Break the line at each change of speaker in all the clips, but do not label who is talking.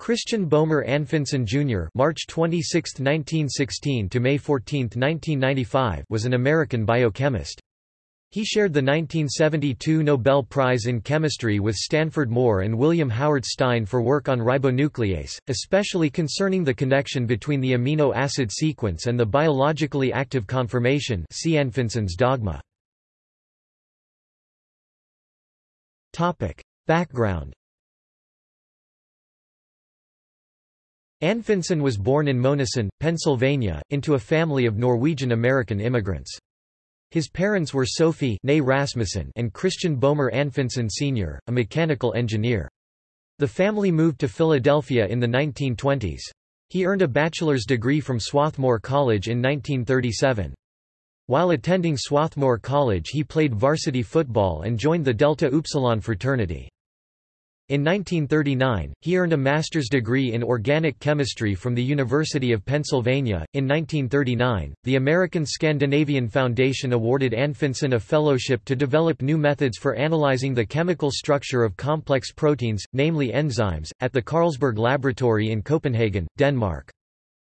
Christian Boehmer Anfinsen Jr. (March 26, 1916 to May 14, 1995) was an American biochemist. He shared the 1972 Nobel Prize in Chemistry with Stanford Moore and William Howard Stein for work on ribonuclease, especially concerning the connection between the amino acid sequence and the biologically active conformation see Anfinsen's dogma. Background Anfinsen was born in Monessen, Pennsylvania, into a family of Norwegian-American immigrants. His parents were Sophie Rasmussen and Christian Boehmer Anfinsen Sr., a mechanical engineer. The family moved to Philadelphia in the 1920s. He earned a bachelor's degree from Swarthmore College in 1937. While attending Swarthmore College he played varsity football and joined the Delta Upsilon fraternity. In 1939, he earned a master's degree in organic chemistry from the University of Pennsylvania. In 1939, the American Scandinavian Foundation awarded Anfinsen a fellowship to develop new methods for analyzing the chemical structure of complex proteins, namely enzymes, at the Carlsberg Laboratory in Copenhagen, Denmark.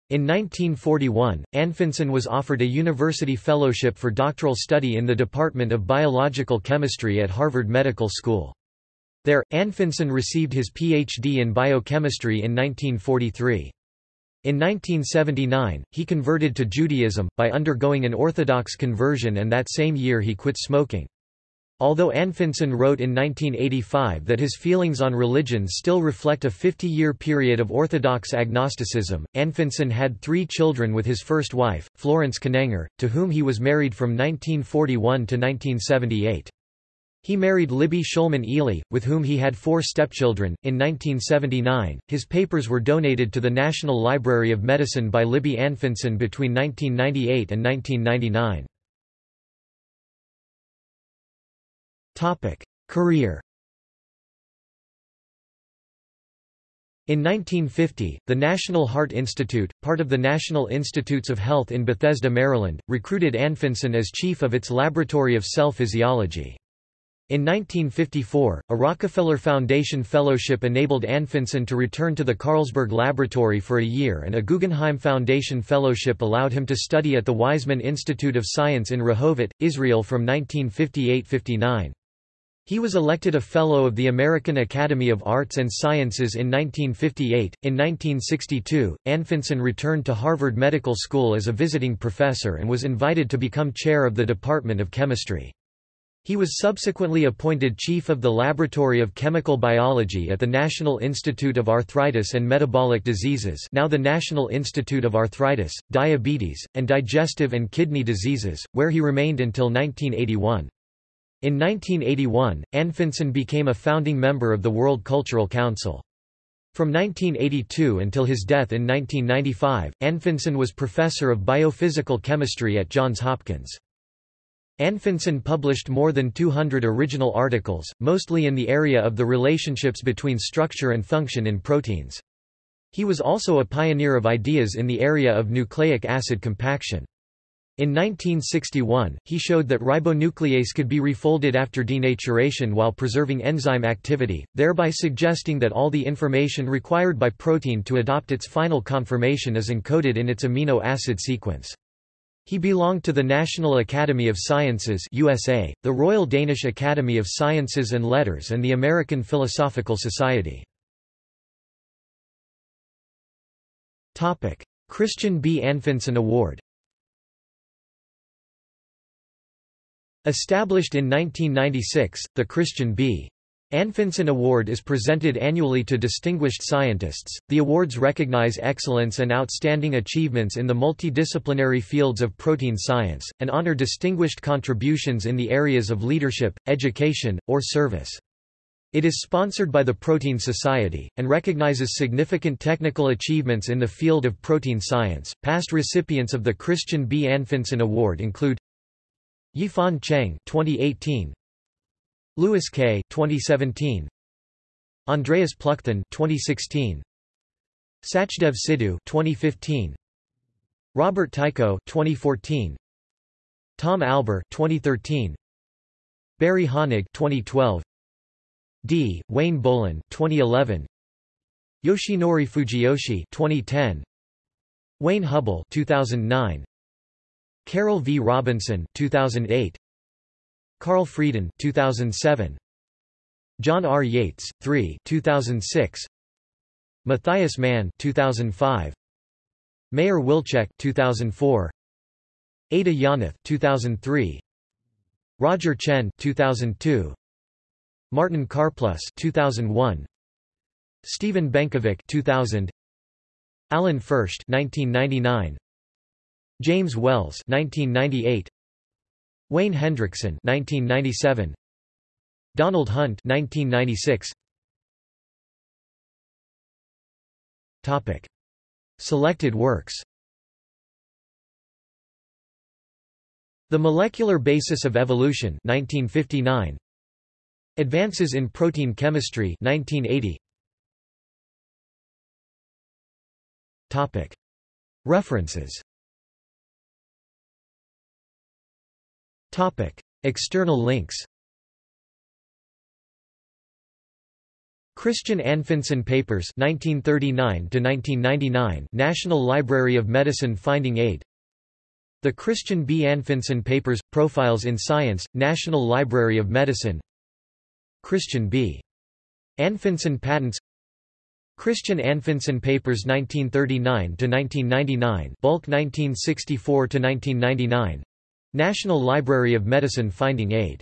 In 1941, Anfinsen was offered a university fellowship for doctoral study in the Department of Biological Chemistry at Harvard Medical School. There, Anfinsen received his Ph.D. in biochemistry in 1943. In 1979, he converted to Judaism, by undergoing an Orthodox conversion and that same year he quit smoking. Although Anfinsen wrote in 1985 that his feelings on religion still reflect a 50-year period of Orthodox agnosticism, Anfinsen had three children with his first wife, Florence Kenenger, to whom he was married from 1941 to 1978. He married Libby Schulman Ely, with whom he had four stepchildren. In 1979, his papers were donated to the National Library of Medicine by Libby Anfinsen between 1998 and 1999. Topic: Career. In 1950, the National Heart Institute, part of the National Institutes of Health in Bethesda, Maryland, recruited Anfinsen as chief of its Laboratory of Cell Physiology. In 1954, a Rockefeller Foundation fellowship enabled Anfinsen to return to the Carlsberg Laboratory for a year and a Guggenheim Foundation fellowship allowed him to study at the Weizmann Institute of Science in Rehovot, Israel from 1958–59. He was elected a Fellow of the American Academy of Arts and Sciences in 1958. In 1962, Anfinsen returned to Harvard Medical School as a visiting professor and was invited to become chair of the Department of Chemistry. He was subsequently appointed chief of the Laboratory of Chemical Biology at the National Institute of Arthritis and Metabolic Diseases now the National Institute of Arthritis, Diabetes, and Digestive and Kidney Diseases, where he remained until 1981. In 1981, Anfinsen became a founding member of the World Cultural Council. From 1982 until his death in 1995, Anfinsen was professor of biophysical chemistry at Johns Hopkins. Anfinsen published more than 200 original articles, mostly in the area of the relationships between structure and function in proteins. He was also a pioneer of ideas in the area of nucleic acid compaction. In 1961, he showed that ribonuclease could be refolded after denaturation while preserving enzyme activity, thereby suggesting that all the information required by protein to adopt its final conformation is encoded in its amino acid sequence. He belonged to the National Academy of Sciences USA, the Royal Danish Academy of Sciences and Letters and the American Philosophical Society. Christian B. Anfinsen Award Established in 1996, the Christian B. Anfinsen Award is presented annually to distinguished scientists. The awards recognize excellence and outstanding achievements in the multidisciplinary fields of protein science, and honor distinguished contributions in the areas of leadership, education, or service. It is sponsored by the Protein Society, and recognizes significant technical achievements in the field of protein science. Past recipients of the Christian B. Anfinsen Award include Yifan Cheng 2018, Lewis Kay. 2017. Andreas Plückthun 2016. Sachdev Sidhu 2015. Robert Tycko 2014. Tom Alber 2013. Barry Honig 2012. D. Wayne Bolen 2011. Yoshinori Fujiyoshi 2010 Wayne Hubbell 2009 Carol V Robinson 2008 Carl Frieden 2007 John R. Yates 3 2006 Matthias Mann 2005 Meir Wilchek 2004 Ada Yonath 2003 Roger Tsien 2002 Martin Karplus 2001 Stephen Benkovic 2000 Alan Fersht 1999 James Wells 1998 Wayne Hendrickson 1997 Donald Hunt 1996 Topic. Selected works. The Molecular Basis of Evolution 1959 Advances in Protein Chemistry 1980 Topic. References External links Christian Anfinsen Papers 1939 to 1999 National Library of Medicine Finding Aid. The Christian B. Anfinsen Papers Profiles in Science National Library of Medicine. Christian B. Anfinsen Patents. Christian Anfinsen Papers 1939–1999 Bulk 1964–1999 National Library of Medicine Finding Aid